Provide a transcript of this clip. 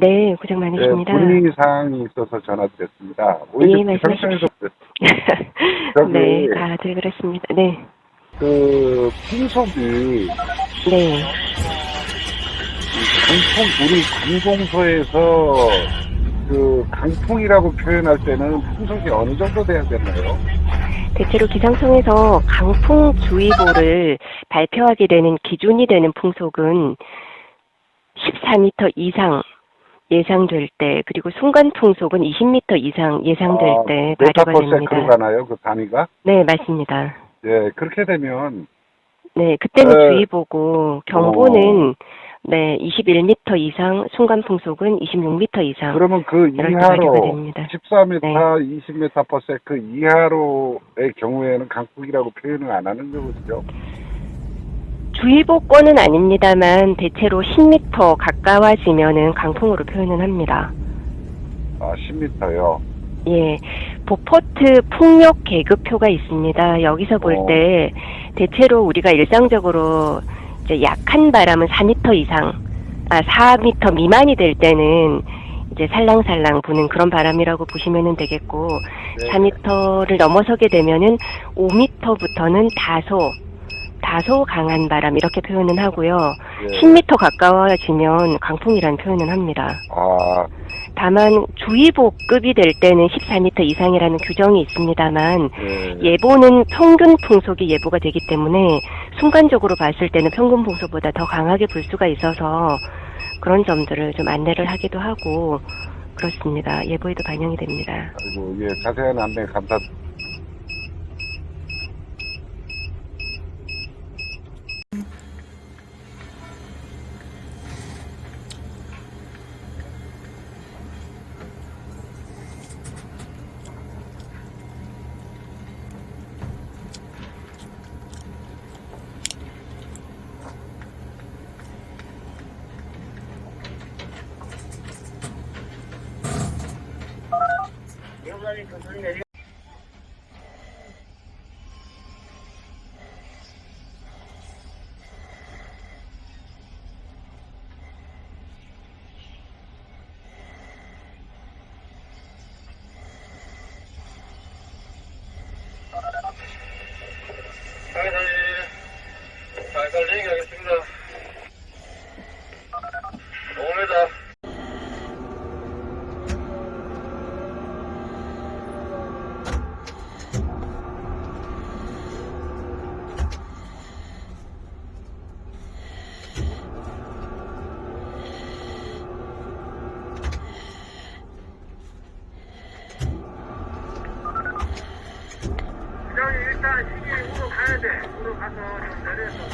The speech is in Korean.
네, 고생 네, 많으십니다. 문의 사항이 있어서 전화드렸습니다. 오히려 예, 말씀하십시오. 네, 다들 그렇습니다. 네, 그 풍속이 네. 강풍 우리 관공서에서 그 강풍이라고 표현할 때는 풍속이 어느 정도 돼야 되나요? 대체로 기상청에서 강풍주의보를 발표하게 되는 기준이 되는 풍속은 14m 이상 예상될 때, 그리고 순간 풍속은 20m 이상 예상될 아, 때 발효가 메타퍼세크로 됩니다. 가나요? 그 단위가? 네, 맞습니다. 예, 그렇게 되면 네, 그때는 에, 주의보고 경보는 네, 21m 이상, 순간 풍속은 26m 이상. 그러면 그 이하로 됩니다. 14m, 네. 20m per s 그 이하로의 경우에는 강풍이라고 표현을 안 하는 거죠. 주의보권은 아닙니다만 대체로 10m 가까워지면은 강풍으로 표현은 합니다. 아, 10m요. 예, 보포트 풍력 계급표가 있습니다. 여기서 볼 어. 때 대체로 우리가 일상적으로 이제 약한 바람은 4m 이상, 아 4m 미만이 될 때는 이제 살랑살랑 부는 그런 바람이라고 보시면 되겠고 네. 4m를 넘어서게 되면은 5m부터는 다소 다소 강한 바람 이렇게 표현은 하고요. 예. 10m 가까워지면 강풍이라는 표현은 합니다. 아, 다만 주의보급이 될 때는 14m 이상이라는 규정이 있습니다만 예. 예보는 평균 풍속이 예보가 되기 때문에 순간적으로 봤을 때는 평균 풍속보다 더 강하게 불 수가 있어서 그런 점들을 좀 안내를 하기도 하고 그렇습니다. 예보에도 반영이 됩니다. 그리고 예, 자세한 안내 감사. 살살 진행하겠습니다. 5m. 그냥 일단 시계 우로 가야 돼. 우로 가서 좀 내려서.